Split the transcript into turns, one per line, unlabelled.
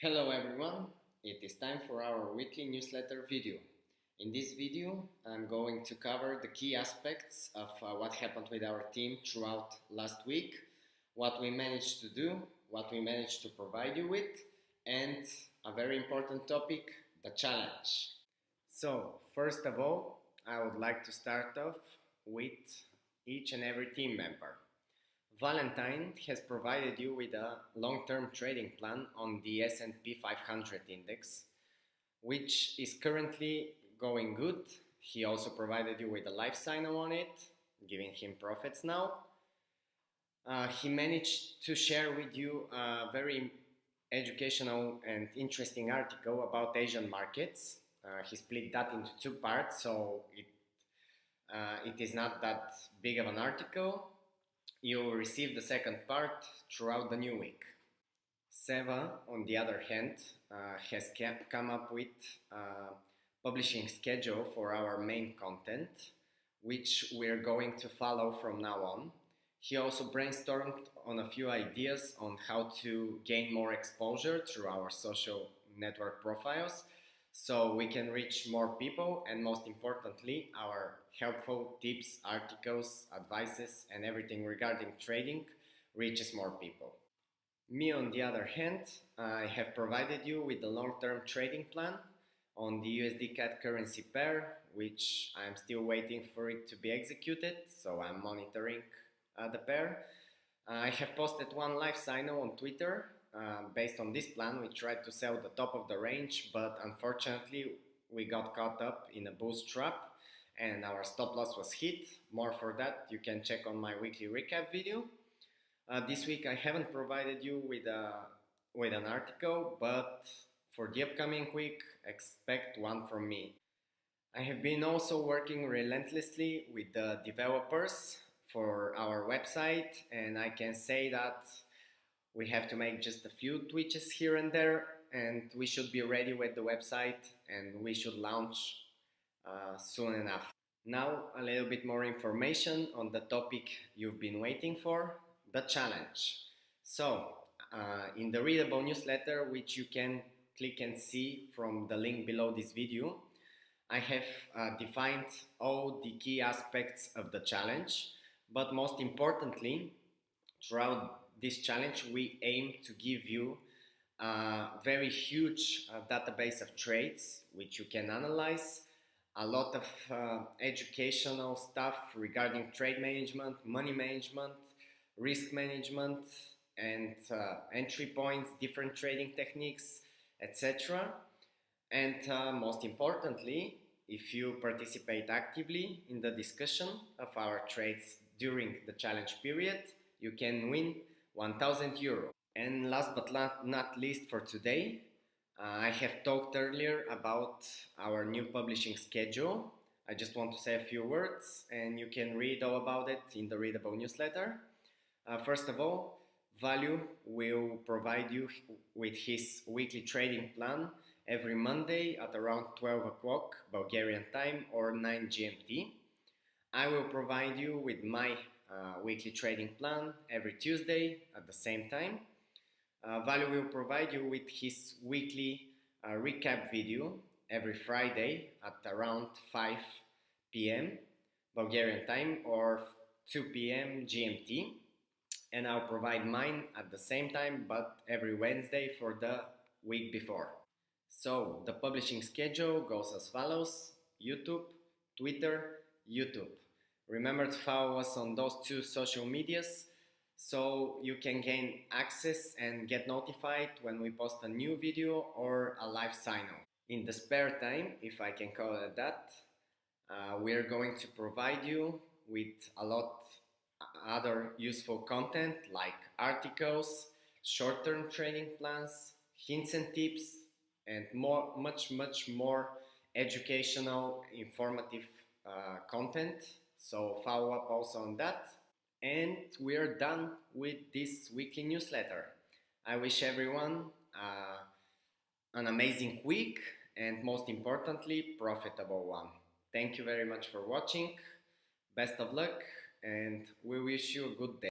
Hello everyone, it is time for our weekly newsletter video. In this video, I'm going to cover the key aspects of uh, what happened with our team throughout last week, what we managed to do, what we managed to provide you with, and a very important topic, the challenge. So, first of all, I would like to start off with each and every team member. Valentine has provided you with a long-term trading plan on the S&P 500 index, which is currently going good. He also provided you with a live sign on it, giving him profits now. Uh, he managed to share with you a very educational and interesting article about Asian markets. Uh, he split that into two parts, so it, uh, it is not that big of an article you will receive the second part throughout the new week. Seva, on the other hand, uh, has kept, come up with a publishing schedule for our main content, which we're going to follow from now on. He also brainstormed on a few ideas on how to gain more exposure through our social network profiles so we can reach more people and most importantly our helpful tips articles advices and everything regarding trading reaches more people. Me on the other hand i have provided you with the long-term trading plan on the usd cad currency pair which i'm still waiting for it to be executed so i'm monitoring uh, the pair. I have posted one live signal on twitter uh, based on this plan, we tried to sell the top of the range, but unfortunately we got caught up in a boost trap and our stop loss was hit. More for that, you can check on my weekly recap video. Uh, this week I haven't provided you with, a, with an article, but for the upcoming week, expect one from me. I have been also working relentlessly with the developers for our website and I can say that we have to make just a few tweaks here and there and we should be ready with the website and we should launch uh, soon enough. Now a little bit more information on the topic you've been waiting for, the challenge. So uh, in the readable newsletter which you can click and see from the link below this video, I have uh, defined all the key aspects of the challenge, but most importantly, throughout this challenge, we aim to give you a very huge uh, database of trades which you can analyze, a lot of uh, educational stuff regarding trade management, money management, risk management, and uh, entry points, different trading techniques, etc. And uh, most importantly, if you participate actively in the discussion of our trades during the challenge period, you can win 1000 euro. And last but not least for today, uh, I have talked earlier about our new publishing schedule. I just want to say a few words and you can read all about it in the readable newsletter. Uh, first of all, Value will provide you with his weekly trading plan every Monday at around 12 o'clock Bulgarian time or 9 GMT. I will provide you with my weekly trading plan every Tuesday at the same time. Uh, Value will provide you with his weekly uh, recap video every Friday at around 5 p.m. Bulgarian time or 2 p.m. GMT and I'll provide mine at the same time but every Wednesday for the week before. So the publishing schedule goes as follows YouTube, Twitter, YouTube. Remember to follow us on those two social medias so you can gain access and get notified when we post a new video or a live sign-on. In the spare time, if I can call it that, uh, we're going to provide you with a lot other useful content like articles, short-term training plans, hints and tips, and more, much, much more educational, informative uh, content so follow up also on that. And we are done with this weekly newsletter. I wish everyone uh, an amazing week and most importantly, profitable one. Thank you very much for watching. Best of luck and we wish you a good day.